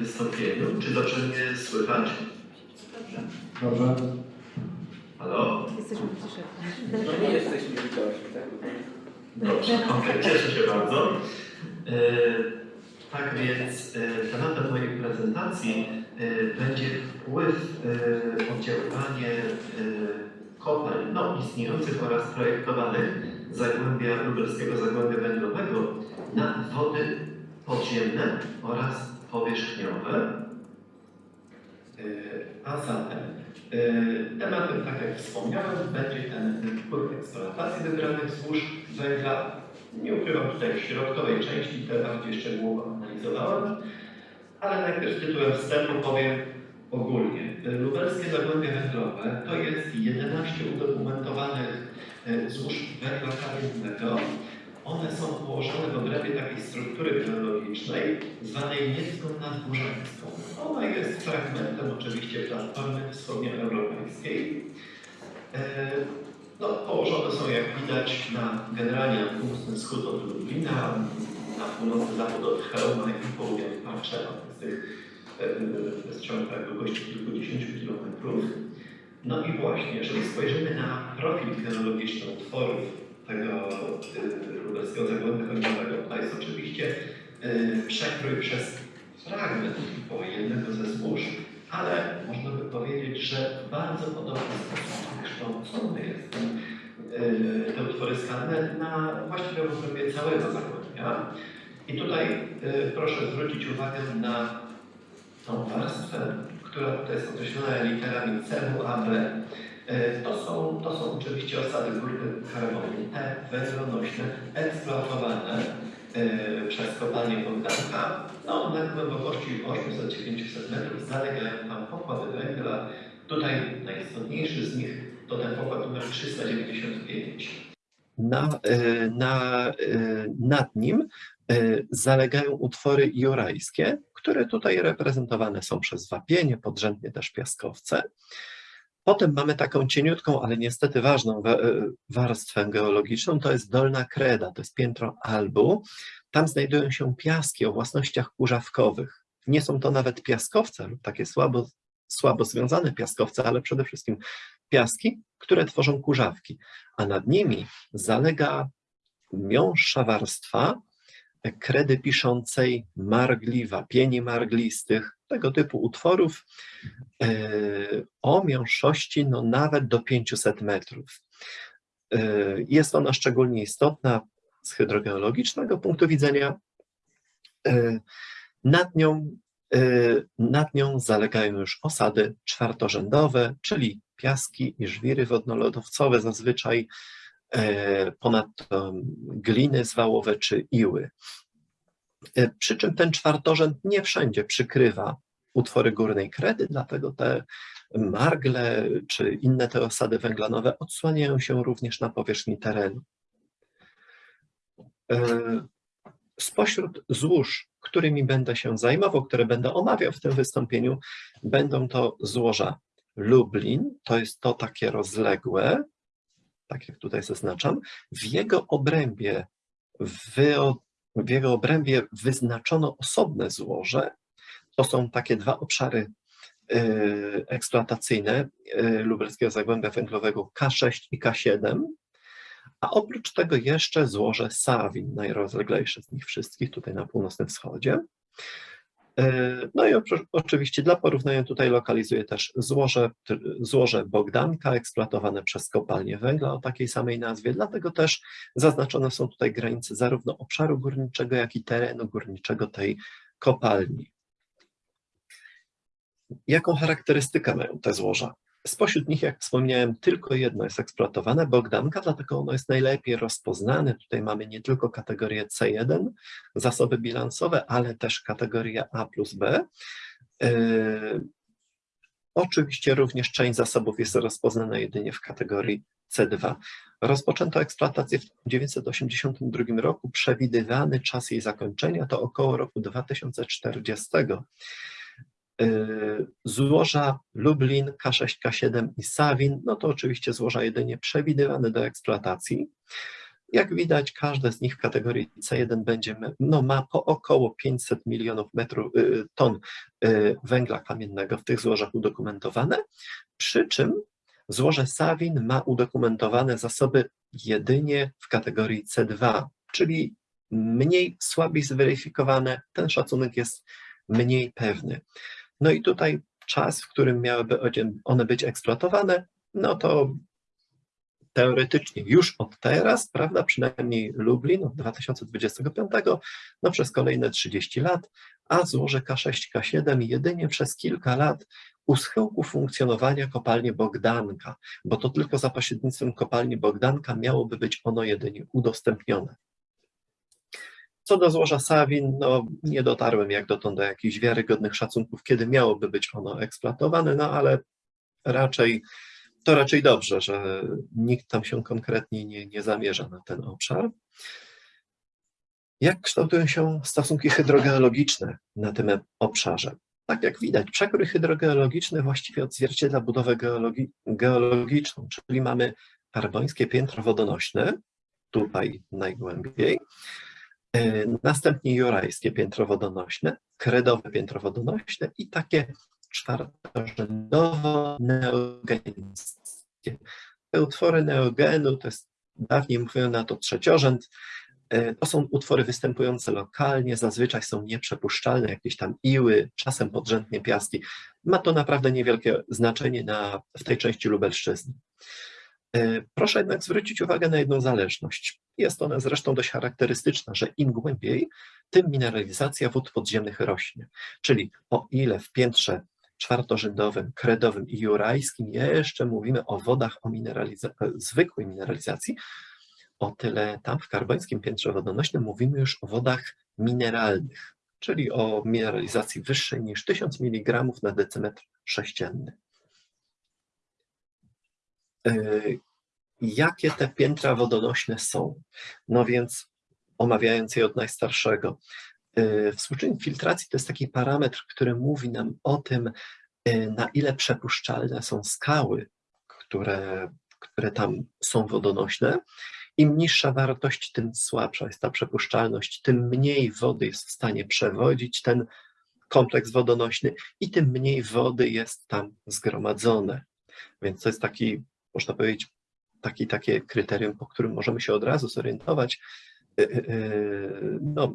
wystąpieniu. Czy dobrze mnie słychać? Dobrze. Halo? Jesteśmy w ciszy. No nie jesteśmy widoczni, tak? Dobrze, okej, cieszę się bardzo. E, tak więc e, tematem mojej prezentacji e, będzie wpływ, e, oddziaływanie e, kopalń no, istniejących oraz projektowanych Zagłębia Lubelskiego Zagłębia Węglowego na wody podziemne oraz powierzchniowe. E, A zatem e, tematem, tak jak wspomniałem, będzie ten wpływ eksploatacji wybranych złóż węgla. Nie ukrywam tutaj w środkowej części, te bardziej szczegółowo analizowałem, ale najpierw tytułem wstępu powiem ogólnie. Lubelskie Zagłębie Węglowe to jest 11 udokumentowanych e, złóż węgla kamiennego. One są położone w obrębie takiej struktury geologicznej zwanej niecką nadgórzańską. Ona jest fragmentem oczywiście platformy wschodnioeuropejskiej. E, No, położone są jak widać na generalnie na północny wschód od Lublina, na północny zachód od Chełma i południowy Parczewa. Z tych e, jest ciąg tak długości kilkudziesięciu kilometrów. No i właśnie, jeżeli spojrzymy na profil geologiczny utworów tego lubelskiego zagłębia węglowego, to jest oczywiście e, przekrój przez fragment pojednego ze zbóż, ale można by powiedzieć, że bardzo podobny sposób wykształcony jest ten, e, te utwory skalne na właściwie obrębie całego zagłębia. I tutaj proszę zwrócić uwagę na tą warstwę, która tutaj jest określona literami C, A, B. E, To są, to są oczywiście osady górne karbonite, węglonośne, eksploatowane e, przez kopalnię Bogdanka. No, na głębokości 800-900 metrów zalegają tam pokłady węgla. Tutaj najistotniejszy z nich to ten pokład numer 395. Na, e, na, nad nim zalegają utwory jurajskie, które tutaj reprezentowane są przez wapienie, podrzędnie też piaskowce. Potem mamy taką cieniutką, ale niestety ważną wa- e, warstwę geologiczną, to jest dolna kreda, to jest piętro Albu. Tam znajdują się piaski o własnościach kurzawkowych. Nie są to nawet piaskowce lub takie słabo, słabo związane piaskowce, ale przede wszystkim piaski, które tworzą kurzawki, a nad nimi zalega miąższa warstwa kredy piszącej margli, wapieni marglistych, tego typu utworów e, o miąższości no nawet do 500 metrów. E, Jest ona szczególnie istotna z hydrogeologicznego punktu widzenia. E, Nad nią, nad nią zalegają już osady czwartorzędowe, czyli piaski i żwiry wodnolodowcowe zazwyczaj, ponadto gliny zwałowe czy iły. E, Przy czym ten czwartorzęd nie wszędzie przykrywa utwory górnej kredy, dlatego te margle czy inne te osady węglanowe odsłaniają się również na powierzchni terenu. E, Spośród złóż, którymi będę się zajmował, które będę omawiał w tym wystąpieniu, będą to złoża Lublin, to jest to takie rozległe, tak jak tutaj zaznaczam, w jego obrębie, wyo, w jego obrębie wyznaczono osobne złoże. To są takie dwa obszary y, eksploatacyjne y, lubelskiego zagłębia węglowego K6 i K7, a oprócz tego jeszcze złoże Sawin, najrozleglejsze z nich wszystkich, tutaj na północnym wschodzie. Y, No i oczywiście dla porównania tutaj lokalizuję też złoże, złoże Bogdanka eksploatowane przez kopalnię węgla o takiej samej nazwie, dlatego też zaznaczone są tutaj granice zarówno obszaru górniczego, jak i terenu górniczego tej kopalni. Jaką charakterystykę mają te złoża? Spośród nich, jak wspomniałem, tylko jedno jest eksploatowane, Bogdanka, dlatego ono jest najlepiej rozpoznane. Tutaj mamy nie tylko kategorię C1, zasoby bilansowe, ale też kategorię A plus B. Yy, Oczywiście również część zasobów jest rozpoznana jedynie w kategorii C2. Rozpoczęto eksploatację w 1982 roku. Przewidywany czas jej zakończenia to około roku 2040. Yy, Złoża Lublin, K6, K7 i Sawin, no to oczywiście złoża jedynie przewidywane do eksploatacji. Jak widać, każde z nich w kategorii C1 będzie, no, ma po około 500 milionów metrów, y, ton y, węgla kamiennego w tych złożach udokumentowane, przy czym złoże Sawin ma udokumentowane zasoby jedynie w kategorii C2, czyli mniej, słabiej zweryfikowane, ten szacunek jest mniej pewny. No i tutaj czas, w którym miałyby one być eksploatowane, no to teoretycznie już od teraz, prawda, przynajmniej Lublin od 2025, no przez kolejne 30 lat, a złoże K6, K7 jedynie przez kilka lat u schyłku funkcjonowania kopalni Bogdanka, bo to tylko za pośrednictwem kopalni Bogdanka miałoby być ono jedynie udostępnione. Co do złoża Sawin, no nie dotarłem jak dotąd do jakichś wiarygodnych szacunków, kiedy miałoby być ono eksploatowane, no ale raczej to raczej dobrze, że nikt tam się konkretnie nie, nie zamierza na ten obszar. Jak kształtują się stosunki hydrogeologiczne na tym obszarze? Tak jak widać, przekrój hydrogeologiczny właściwie odzwierciedla budowę geologi geologiczną, czyli mamy karbońskie piętro wodonośne, tutaj najgłębiej, następnie jurajskie piętro wodonośne, kredowe piętro wodonośne i takie czwartorzędowo-neogenickie. Te utwory neogenu, to jest dawniej mówiono na to trzeciorzęd, e, to są utwory występujące lokalnie, zazwyczaj są nieprzepuszczalne, jakieś tam iły, czasem podrzędnie piaski. Ma to naprawdę niewielkie znaczenie na, w tej części Lubelszczyzny. E, Proszę jednak zwrócić uwagę na jedną zależność. Jest ona zresztą dość charakterystyczna, że im głębiej, tym mineralizacja wód podziemnych rośnie. Czyli o ile w piętrze czwartorzędowym, kredowym i jurajskim jeszcze mówimy o wodach o mineraliza zwykłej mineralizacji, o tyle tam w karbońskim piętrze wodonośnym mówimy już o wodach mineralnych, czyli o mineralizacji wyższej niż 1000 mg na decymetr sześcienny. Jakie te piętra wodonośne są? No więc omawiając je od najstarszego, yy, Współczynnik filtracji to jest taki parametr, który mówi nam o tym, yy, na ile przepuszczalne są skały, które, które tam są wodonośne. Im niższa wartość, tym słabsza jest ta przepuszczalność, tym mniej wody jest w stanie przewodzić ten kompleks wodonośny i tym mniej wody jest tam zgromadzone. Więc to jest taki, można powiedzieć, taki, takie kryterium, po którym możemy się od razu zorientować, yy, yy, no,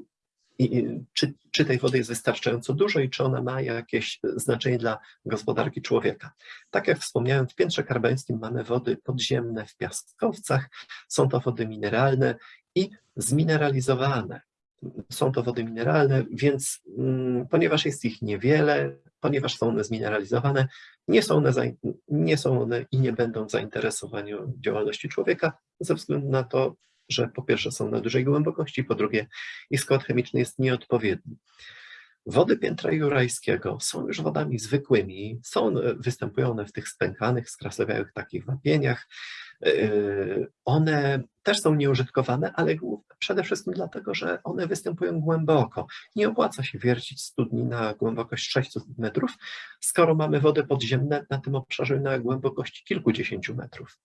i, i czy, czy tej wody jest wystarczająco dużo i czy ona ma jakieś znaczenie dla gospodarki człowieka. Tak jak wspomniałem, w piętrze karbońskim mamy wody podziemne w piaskowcach, są to wody mineralne i zmineralizowane. Są to wody mineralne, więc mm, ponieważ jest ich niewiele, ponieważ są one zmineralizowane, nie są one, nie są one i nie będą zainteresowaniu działalności człowieka ze względu na to, że po pierwsze są na dużej głębokości, po drugie ich skład chemiczny jest nieodpowiedni. Wody piętra jurajskiego są już wodami zwykłymi, są, one- występują one w tych spękanych, skrasowiałych takich wapieniach. Yy, One też są nieużytkowane, ale przede wszystkim dlatego, że one występują głęboko. Nie opłaca się wiercić studni na głębokość 600 metrów, skoro mamy wody podziemne na tym obszarze na głębokości kilkudziesięciu metrów.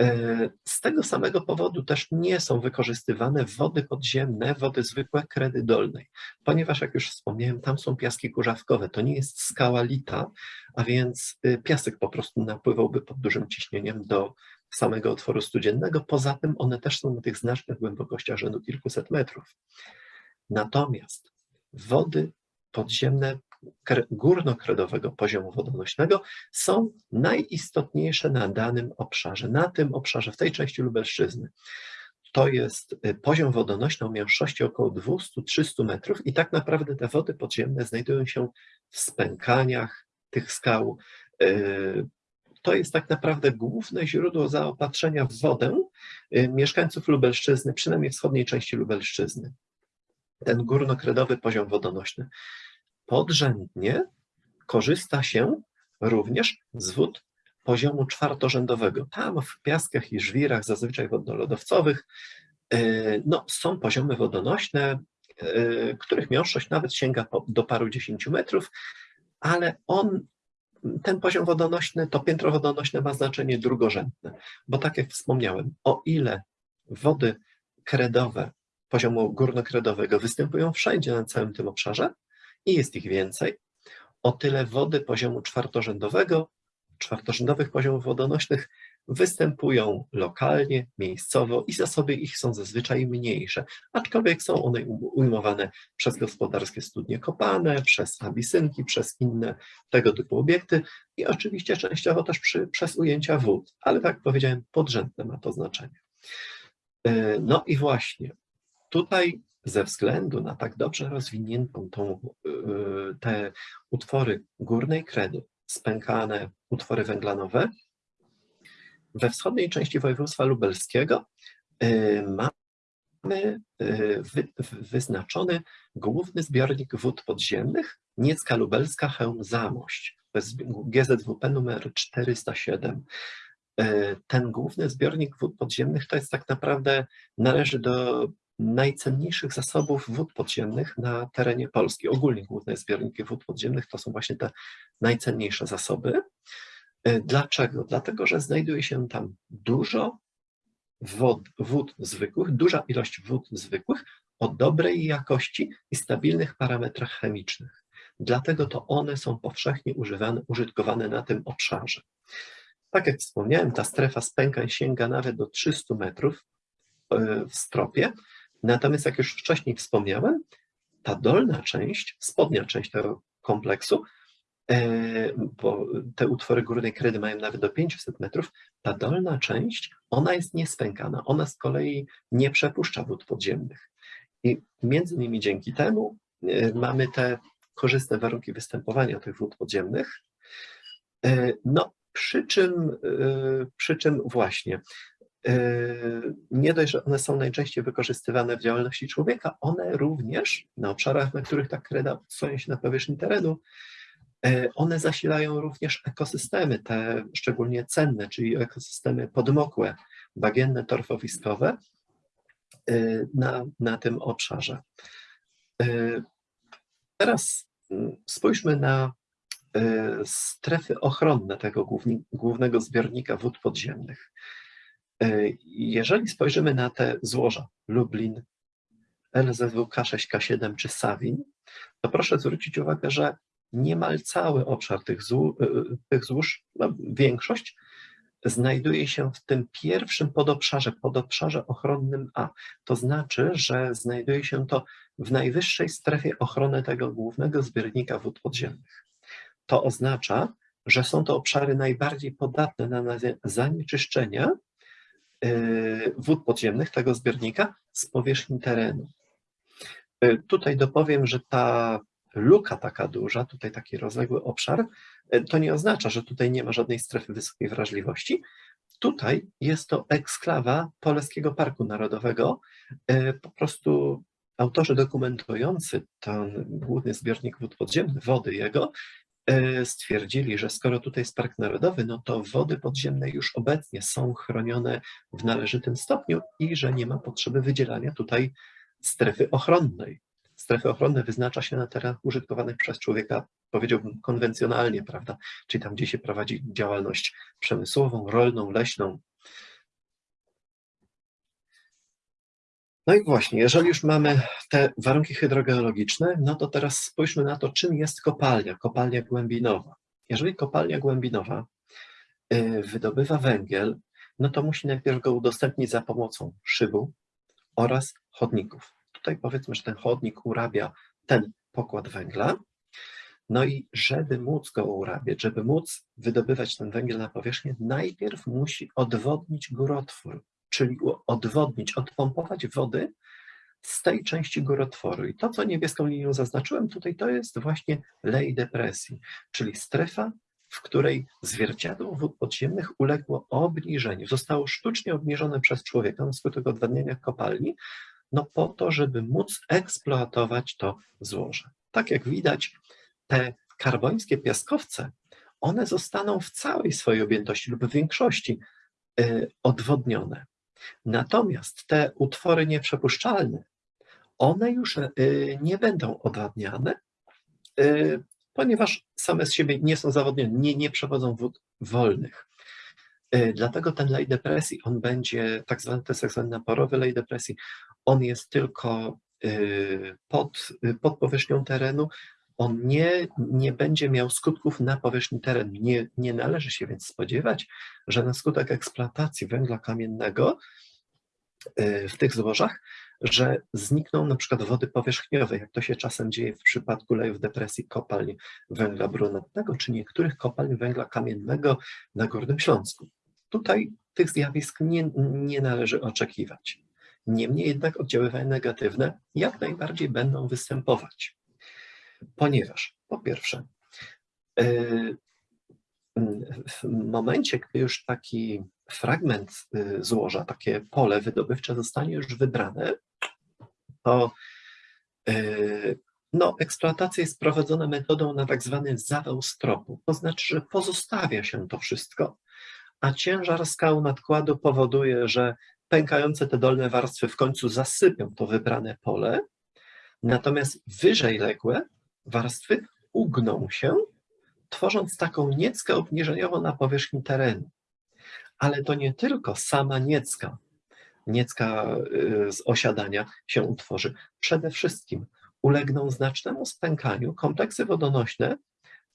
E, Z tego samego powodu też nie są wykorzystywane wody podziemne, wody zwykłe kredy dolnej, ponieważ jak już wspomniałem, tam są piaski kurzawkowe, to nie jest skała lita, a więc y, piasek po prostu napływałby pod dużym ciśnieniem do samego otworu studziennego, poza tym one też są na tych znacznych głębokościach rzędu kilkuset metrów. Natomiast wody podziemne górnokredowego poziomu wodonośnego są najistotniejsze na danym obszarze, na tym obszarze, w tej części Lubelszczyzny. To jest y, poziom wodonośny o mięższości około 200-300 metrów i tak naprawdę te wody podziemne znajdują się w spękaniach tych skał. Y, To jest tak naprawdę główne źródło zaopatrzenia w wodę y, mieszkańców Lubelszczyzny, przynajmniej wschodniej części Lubelszczyzny. Ten górnokredowy poziom wodonośny. Podrzędnie korzysta się również z wód poziomu czwartorzędowego. Tam w piaskach i żwirach, zazwyczaj wodnolodowcowych, yy, no, są poziomy wodonośne, yy, których miąższość nawet sięga do paru dziesięciu metrów, ale on, ten poziom wodonośny, to piętro wodonośne ma znaczenie drugorzędne, bo tak jak wspomniałem, o ile wody kredowe poziomu górnokredowego występują wszędzie na całym tym obszarze i jest ich więcej, o tyle wody poziomu czwartorzędowego, czwartorzędowych poziomów wodonośnych występują lokalnie, miejscowo i zasoby ich są zazwyczaj mniejsze, aczkolwiek są one ujmowane przez gospodarskie studnie kopane, przez abisynki, przez inne tego typu obiekty i oczywiście częściowo też przy, przez ujęcia wód, ale tak jak powiedziałem, podrzędne ma to znaczenie. E, No i właśnie tutaj ze względu na tak dobrze rozwiniętą tą, e, te utwory górnej kredy, spękane utwory węglanowe, we wschodniej części województwa lubelskiego y, mamy y, wy, wy- wyznaczony główny zbiornik wód podziemnych Niecka Lubelska Chełm Zamość. GZWP numer 407. Y, Ten główny zbiornik wód podziemnych to jest tak naprawdę, należy do najcenniejszych zasobów wód podziemnych na terenie Polski. Ogólnie główne zbiorniki wód podziemnych to są właśnie te najcenniejsze zasoby. E, Dlaczego? Dlatego, że znajduje się tam dużo wod, wód zwykłych, duża ilość wód zwykłych o dobrej jakości i stabilnych parametrach chemicznych. Dlatego to one są powszechnie używane, użytkowane na tym obszarze. Tak jak wspomniałem, ta strefa spękań sięga nawet do 300 metrów e, w stropie, natomiast jak już wcześniej wspomniałem, ta dolna część, spodnia część tego kompleksu e, bo te utwory górnej kredy mają nawet do 500 metrów, ta dolna część, ona jest niespękana, ona z kolei nie przepuszcza wód podziemnych. I między innymi dzięki temu e, mamy te korzystne warunki występowania tych wód podziemnych. E, No, przy czym, przy czym właśnie, nie dość, że one są najczęściej wykorzystywane w działalności człowieka, one również na obszarach, na których ta kreda odsunie się na powierzchni terenu, E, One zasilają również ekosystemy, te szczególnie cenne, czyli ekosystemy podmokłe, bagienne, torfowiskowe e, na, na tym obszarze. Teraz mm, spójrzmy na strefy ochronne tego głównego zbiornika wód podziemnych. E, Jeżeli spojrzymy na te złoża Lublin, LZW K6K7 czy Sawin, to proszę zwrócić uwagę, że niemal cały obszar tych, złó, y, tych złóż, no, większość, znajduje się w tym pierwszym podobszarze, podobszarze ochronnym A. To znaczy, że znajduje się to w najwyższej strefie ochrony tego głównego zbiornika wód podziemnych. To oznacza, że są to obszary najbardziej podatne na zanieczyszczenia wód podziemnych tego zbiornika z powierzchni terenu. Y, Tutaj dopowiem, że ta luka taka duża, tutaj taki rozległy obszar, e, to nie oznacza, że tutaj nie ma żadnej strefy wysokiej wrażliwości. Tutaj jest to eksklawa Polskiego Parku Narodowego. Po prostu autorzy dokumentujący ten główny zbiornik wód podziemnych, wody jego, stwierdzili, że skoro tutaj jest Park Narodowy, no to wody podziemne już obecnie są chronione w należytym stopniu i że nie ma potrzeby wydzielania tutaj strefy ochronnej. Strefy ochronne wyznacza się na terenach użytkowanych przez człowieka, powiedziałbym, konwencjonalnie, prawda? Czyli tam, gdzie się prowadzi działalność przemysłową, rolną, leśną. No i właśnie, jeżeli już mamy te warunki hydrogeologiczne, no to teraz spójrzmy na to, czym jest kopalnia, kopalnia głębinowa. Jeżeli kopalnia głębinowa y, wydobywa węgiel, no to musi najpierw go udostępnić za pomocą szybu oraz chodników. Tutaj powiedzmy, że ten chodnik urabia ten pokład węgla. No i żeby móc go urabiać, żeby móc wydobywać ten węgiel na powierzchnię, najpierw musi odwodnić górotwór, czyli odwodnić, odpompować wody z tej części górotworu. I to, co niebieską linią zaznaczyłem tutaj, to jest właśnie lej depresji, czyli strefa, w której zwierciadło wód podziemnych uległo obniżeniu. Zostało sztucznie obniżone przez człowieka na skutek odwadniania kopalni, no po to, żeby móc eksploatować to złoże. Tak jak widać, te karbońskie piaskowce, one zostaną w całej swojej objętości lub w większości y, odwodnione. Natomiast te utwory nieprzepuszczalne, one już y, nie będą odwadniane, y, ponieważ same z siebie nie są zawodnione, nie, nie przewodzą wód wolnych. Y, Dlatego ten lej depresji, on będzie, tak zwany, to jest tak zwany naporowy lej depresji, on jest tylko pod, pod powierzchnią terenu, on nie, nie będzie miał skutków na powierzchni terenu. Nie, nie należy się więc spodziewać, że na skutek eksploatacji węgla kamiennego y, w tych złożach, że znikną na przykład wody powierzchniowe, jak to się czasem dzieje w przypadku lejów depresji kopalń węgla brunatnego, czy niektórych kopalń węgla kamiennego na Górnym Śląsku. Tutaj tych zjawisk nie, nie należy oczekiwać. Niemniej jednak oddziaływania negatywne jak najbardziej będą występować. Ponieważ po pierwsze, yy, w momencie, gdy już taki fragment y, złoża, takie pole wydobywcze zostanie już wybrane, to y, no, eksploatacja jest prowadzona metodą na tak zwany zawał stropu. To znaczy, że pozostawia się to wszystko, a ciężar skał nadkładu powoduje, że pękające te dolne warstwy w końcu zasypią to wybrane pole, natomiast wyżej ległe warstwy ugną się, tworząc taką nieckę obniżeniową na powierzchni terenu. Ale to nie tylko sama niecka, niecka y, z osiadania się utworzy. Przede wszystkim ulegną znacznemu spękaniu kompleksy wodonośne,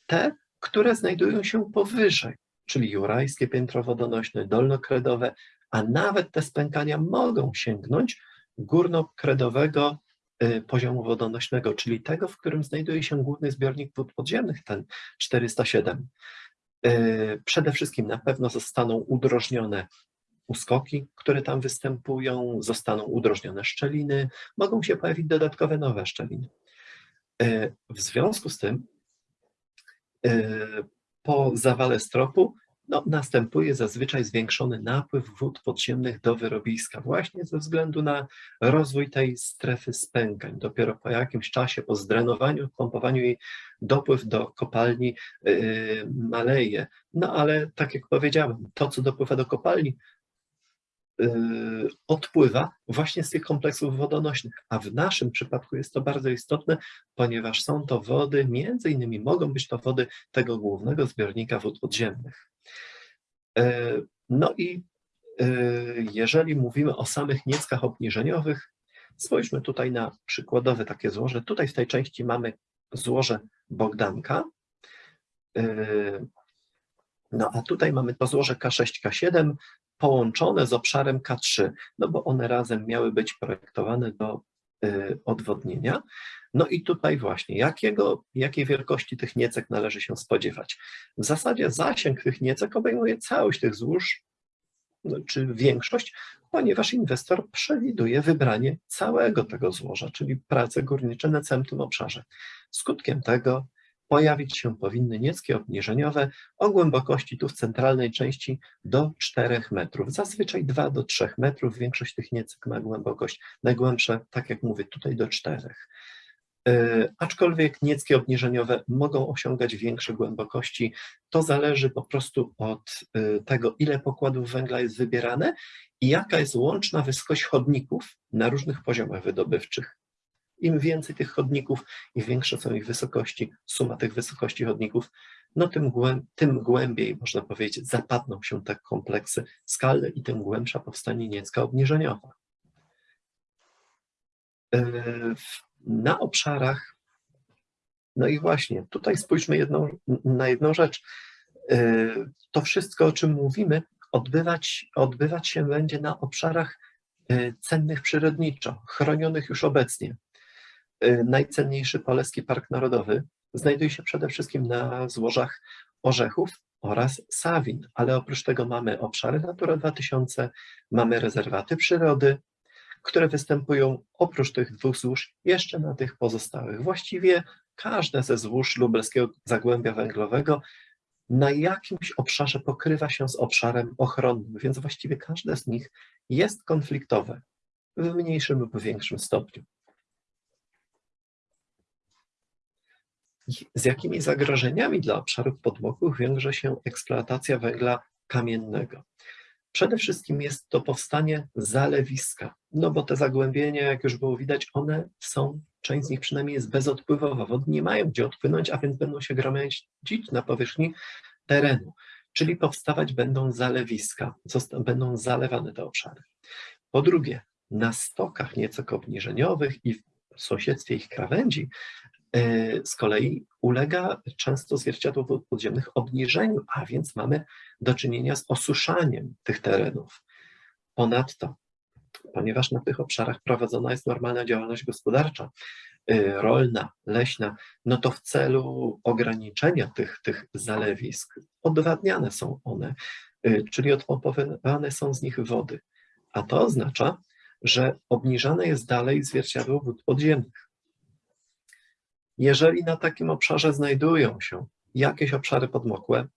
te, które znajdują się powyżej, czyli jurajskie piętro wodonośne, dolnokredowe, a nawet te spękania mogą sięgnąć górnokredowego poziomu wodonośnego, czyli tego, w którym znajduje się główny zbiornik wód podziemnych, ten 407. Y, Przede wszystkim na pewno zostaną udrożnione uskoki, które tam występują, zostaną udrożnione szczeliny, mogą się pojawić dodatkowe nowe szczeliny. Y, W związku z tym y, po zawale stropu no, następuje zazwyczaj zwiększony napływ wód podziemnych do wyrobiska, właśnie ze względu na rozwój tej strefy spękań. Dopiero po jakimś czasie, po zdrenowaniu, pompowaniu jej dopływ do kopalni yy, maleje. No ale tak jak powiedziałem, to co dopływa do kopalni, yy, odpływa właśnie z tych kompleksów wodonośnych, a w naszym przypadku jest to bardzo istotne, ponieważ są to wody, między innymi mogą być to wody tego głównego zbiornika wód podziemnych. E, No i e, jeżeli mówimy o samych nieckach obniżeniowych, spójrzmy tutaj na przykładowe takie złoże. Tutaj w tej części mamy złoże Bogdanka, E, no a tutaj mamy to złoże K6, K7 połączone z obszarem K3, no bo one razem miały być projektowane do odwodnienia. No i tutaj właśnie, jakiego, jakiej wielkości tych niecek należy się spodziewać? W zasadzie zasięg tych niecek obejmuje całość tych złóż, no, czy większość, ponieważ inwestor przewiduje wybranie całego tego złoża, czyli prace górnicze na całym tym obszarze. Skutkiem tego pojawić się powinny nieckie obniżeniowe o głębokości tu w centralnej części do 4 metrów, zazwyczaj 2 do 3 metrów, większość tych niecek ma głębokość najgłębsze, tak jak mówię, tutaj do 4. E, Aczkolwiek nieckie obniżeniowe mogą osiągać większe głębokości. To zależy po prostu od e, tego, ile pokładów węgla jest wybierane i jaka jest łączna wysokość chodników na różnych poziomach wydobywczych. Im więcej tych chodników i większe są ich wysokości, suma tych wysokości chodników, no tym, tym głębiej, można powiedzieć, zapadną się te kompleksy skalne i tym głębsza powstanie niecka obniżeniowa. E, na obszarach, no i właśnie, tutaj spójrzmy jedną, na jedną rzecz. E, To wszystko, o czym mówimy, odbywać, odbywać się będzie na obszarach e, cennych przyrodniczo, chronionych już obecnie. E, Najcenniejszy Poleski Park Narodowy znajduje się przede wszystkim na złożach orzechów oraz sawin, ale oprócz tego mamy obszary Natura 2000, mamy rezerwaty przyrody, które występują oprócz tych dwóch złóż jeszcze na tych pozostałych. Właściwie każde ze złóż lubelskiego zagłębia węglowego na jakimś obszarze pokrywa się z obszarem ochronnym, więc właściwie każde z nich jest konfliktowe w mniejszym lub większym stopniu. Z jakimi zagrożeniami dla obszarów podmokłych wiąże się eksploatacja węgla kamiennego? Przede wszystkim jest to powstanie zalewiska, no bo te zagłębienia, jak już było widać, one są, część z nich przynajmniej jest bezodpływowa, wody nie mają gdzie odpłynąć, a więc będą się gromadzić na powierzchni terenu. czyli powstawać będą zalewiska, będą zalewane te obszary. Po drugie, na stokach nieco obniżeniowych i w sąsiedztwie ich krawędzi z kolei ulega często zwierciadło podziemnych obniżeniu, a więc mamy do czynienia z osuszaniem tych terenów. Ponadto, ponieważ na tych obszarach prowadzona jest normalna działalność gospodarcza, y, rolna, leśna, no to w celu ograniczenia tych, tych zalewisk odwadniane są one, y, czyli odpompowywane są z nich wody. A to oznacza, że obniżane jest dalej zwierciadło wód podziemnych. Jeżeli na takim obszarze znajdują się jakieś obszary podmokłe,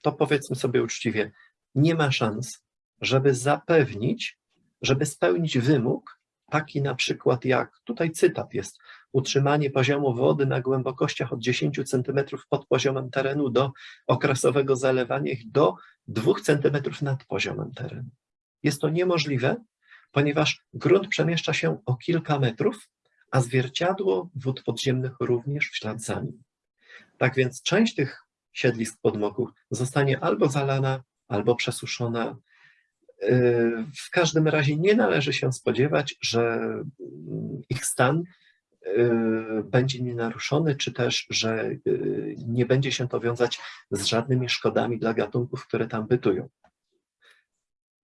to powiedzmy sobie uczciwie, nie ma szans, żeby zapewnić, żeby spełnić wymóg, taki na przykład jak, tutaj cytat jest, utrzymanie poziomu wody na głębokościach od 10 cm pod poziomem terenu do okresowego zalewania ich do 2 cm nad poziomem terenu. Jest to niemożliwe, ponieważ grunt przemieszcza się o kilka metrów, a zwierciadło wód podziemnych również w ślad za nim. Tak więc część tych siedlisk podmokłych zostanie albo zalana, albo przesuszona. Yy, W każdym razie nie należy się spodziewać, że mm, ich stan yy, będzie nienaruszony, czy też, że yy, nie będzie się to wiązać z żadnymi szkodami dla gatunków, które tam bytują.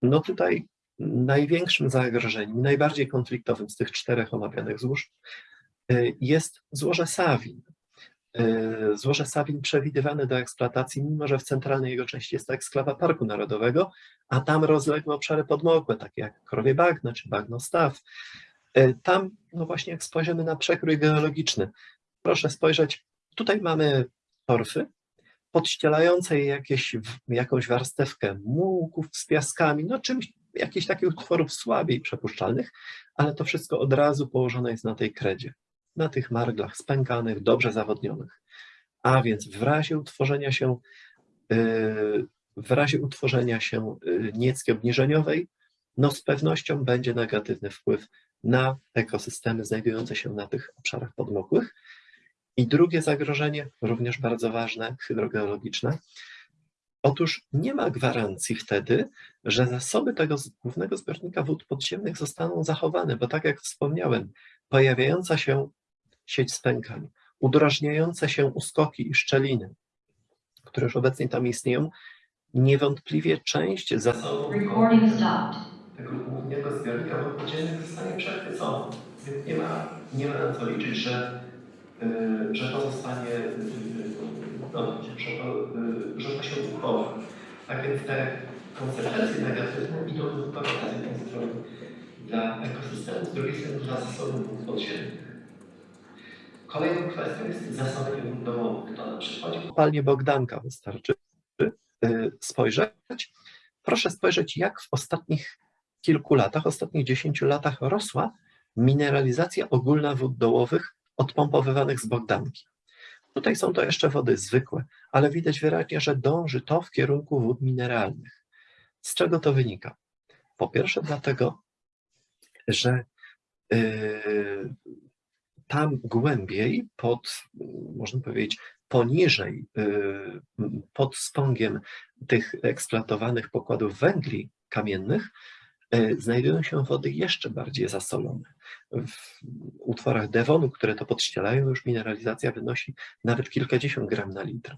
No tutaj największym zagrożeniem, najbardziej konfliktowym z tych czterech omawianych złóż y, jest złoże Sawin. Y, Złoże Sawin przewidywane do eksploatacji, mimo że w centralnej jego części jest to eksklawa Parku Narodowego, a tam rozległe obszary podmokłe, takie jak Krowie Bagno czy Bagno Staw. Y, Tam, no właśnie, jak spojrzymy na przekrój geologiczny, proszę spojrzeć, tutaj mamy torfy, podścielające jakieś, jakąś warstewkę mułków z piaskami, no czymś, jakichś takich utworów słabiej przepuszczalnych, ale to wszystko od razu położone jest na tej kredzie, na tych marglach spękanych, dobrze zawodnionych. A więc w razie utworzenia się, yy, w razie utworzenia się yy, niecki obniżeniowej, no z pewnością będzie negatywny wpływ na ekosystemy znajdujące się na tych obszarach podmokłych. I drugie zagrożenie, również bardzo ważne, hydrogeologiczne. Otóż nie ma gwarancji wtedy, że zasoby tego głównego zbiornika wód podziemnych zostaną zachowane, bo tak jak wspomniałem, pojawiająca się sieć spękań, udrażniające się uskoki i szczeliny, które już obecnie tam istnieją, niewątpliwie część zasobów tego głównego zbiornika wód podziemnych zostanie przechwycona. Więc nie ma, nie ma na co liczyć, że, y, że to zostanie, no, że, to, y, że to się uchowa. Tak więc te konsekwencje negatywne idą zupełnie z jednej strony dla ekosystemu, z drugiej strony dla zasobów podziemnych. Kolejną kwestią jest wód domowych. To na przykładzie kopalni Bogdanka wystarczy y, spojrzeć. Proszę spojrzeć, jak w ostatnich kilku latach, ostatnich 10 latach rosła mineralizacja ogólna wód dołowych odpompowywanych z Bogdanki. Tutaj są to jeszcze wody zwykłe, ale widać wyraźnie, że dąży to w kierunku wód mineralnych. Z czego to wynika? Po pierwsze dlatego, że yy, tam głębiej, pod, można powiedzieć, poniżej, yy, pod spągiem tych eksploatowanych pokładów węgli kamiennych, znajdują się wody jeszcze bardziej zasolone. W utworach Devonu, które to podścielają, już mineralizacja wynosi nawet kilkadziesiąt gram na litr.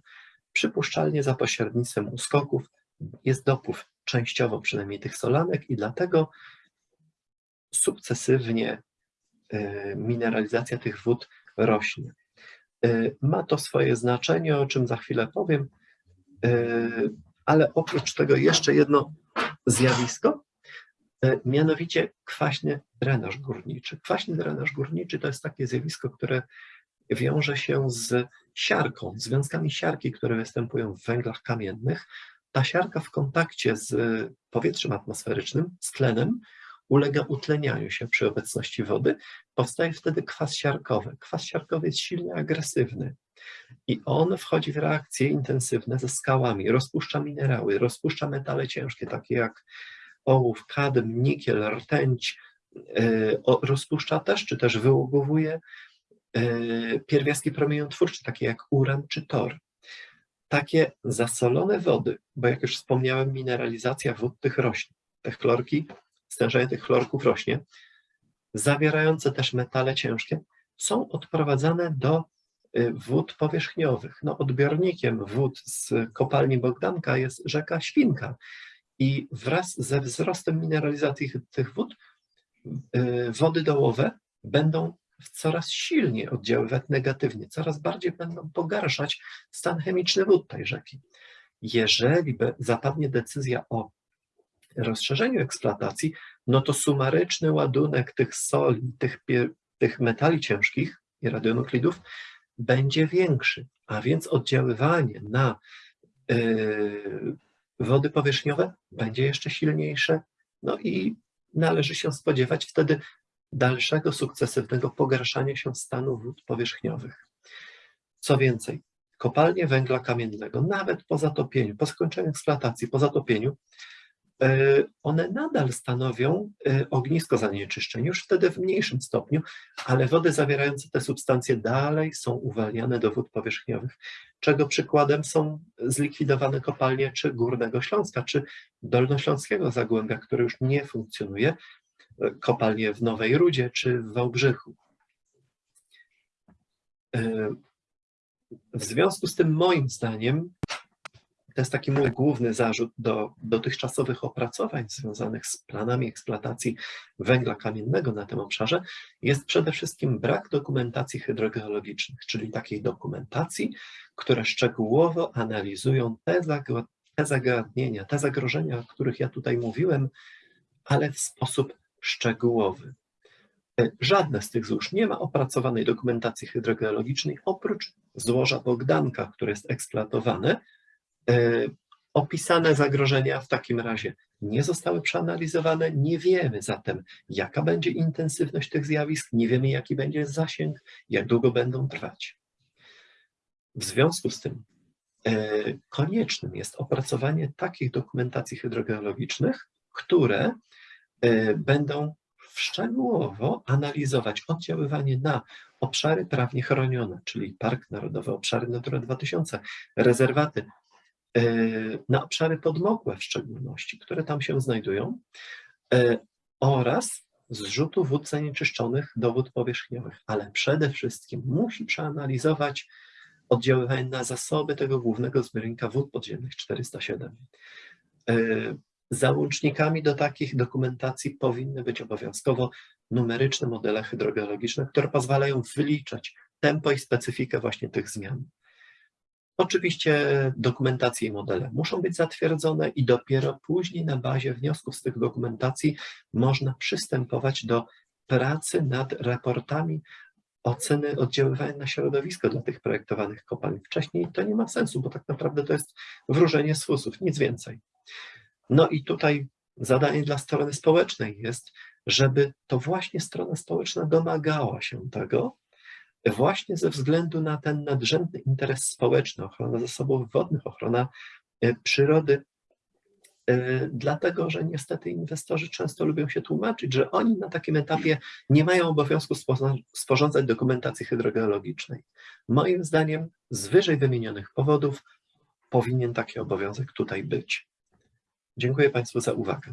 Przypuszczalnie za pośrednictwem uskoków jest dopływ częściowo przynajmniej tych solanek i dlatego sukcesywnie e, mineralizacja tych wód rośnie. E, Ma to swoje znaczenie, o czym za chwilę powiem, e, ale oprócz tego jeszcze jedno zjawisko, e, mianowicie kwaśny drenaż górniczy. Kwaśny drenaż górniczy to jest takie zjawisko, które wiąże się z siarką, związkami siarki, które występują w węglach kamiennych. Ta siarka w kontakcie z powietrzem atmosferycznym, z tlenem, ulega utlenianiu się przy obecności wody. Powstaje wtedy kwas siarkowy. Kwas siarkowy jest silnie agresywny i on wchodzi w reakcje intensywne ze skałami, rozpuszcza minerały, rozpuszcza metale ciężkie, takie jak ołów, kadm, nikiel, rtęć, o- rozpuszcza też, czy też wyłogowuje yy, pierwiastki promieniotwórcze, takie jak uran czy tor. takie zasolone wody, bo jak już wspomniałem, mineralizacja wód tych rośnie. Te chlorki, stężenie tych chlorków rośnie, zawierające też metale ciężkie, są odprowadzane do y, wód powierzchniowych. No, odbiornikiem wód z kopalni Bogdanka jest rzeka Świnka i wraz ze wzrostem mineralizacji tych wód y, wody dołowe będą coraz silniej oddziaływać negatywnie, coraz bardziej będą pogarszać stan chemiczny wód tej rzeki. Jeżeli zapadnie decyzja o rozszerzeniu eksploatacji, no to sumaryczny ładunek tych soli, tych, tych metali ciężkich i radionuklidów będzie większy, a więc oddziaływanie na yy, wody powierzchniowe będzie jeszcze silniejsze, no i należy się spodziewać wtedy dalszego sukcesywnego pogarszania się stanu wód powierzchniowych. Co więcej, kopalnie węgla kamiennego, nawet po zatopieniu, po skończeniu eksploatacji, po zatopieniu, e, one nadal stanowią e, ognisko zanieczyszczeń, już wtedy w mniejszym stopniu, ale wody zawierające te substancje dalej są uwalniane do wód powierzchniowych, czego przykładem są zlikwidowane kopalnie czy Górnego Śląska, czy Dolnośląskiego Zagłębia, które już nie funkcjonuje, e, kopalnie w Nowej Rudzie czy w Wałbrzychu. E, W związku z tym moim zdaniem to jest taki mój główny zarzut do dotychczasowych opracowań związanych z planami eksploatacji węgla kamiennego na tym obszarze, jest przede wszystkim brak dokumentacji hydrogeologicznych, czyli takiej dokumentacji, które szczegółowo analizują te, zagła- te zagadnienia, te zagrożenia, o których ja tutaj mówiłem, ale w sposób szczegółowy. E, Żadne z tych złóż nie ma opracowanej dokumentacji hydrogeologicznej oprócz złoża Bogdanka, które jest eksploatowane. E, Opisane zagrożenia w takim razie nie zostały przeanalizowane, nie wiemy zatem, jaka będzie intensywność tych zjawisk, nie wiemy, jaki będzie zasięg, jak długo będą trwać. W związku z tym e, koniecznym jest opracowanie takich dokumentacji hydrogeologicznych, które e, będą szczegółowo analizować oddziaływanie na obszary prawnie chronione, czyli Park Narodowy, obszary Natura 2000, rezerwaty, e, na obszary podmokłe w szczególności, które tam się znajdują, oraz zrzutu wód zanieczyszczonych do wód powierzchniowych, ale przede wszystkim musi przeanalizować oddziaływanie na zasoby tego głównego zbiornika wód podziemnych 407. E, Załącznikami do takich dokumentacji powinny być obowiązkowo numeryczne modele hydrogeologiczne, które pozwalają wyliczać tempo i specyfikę właśnie tych zmian. Oczywiście dokumentacje i modele muszą być zatwierdzone i dopiero później na bazie wniosków z tych dokumentacji można przystępować do pracy nad raportami oceny oddziaływania na środowisko dla tych projektowanych kopalń. Wcześniej to nie ma sensu, bo tak naprawdę to jest wróżenie z fusów, nic więcej. No i tutaj zadanie dla strony społecznej jest, żeby to właśnie strona społeczna domagała się tego, właśnie ze względu na ten nadrzędny interes społeczny, ochrona zasobów wodnych, ochrona e, przyrody, dlatego że niestety inwestorzy często lubią się tłumaczyć, że oni na takim etapie nie mają obowiązku sporządzać dokumentacji hydrogeologicznej. Moim zdaniem z wyżej wymienionych powodów powinien taki obowiązek tutaj być. Dziękuję Państwu za uwagę.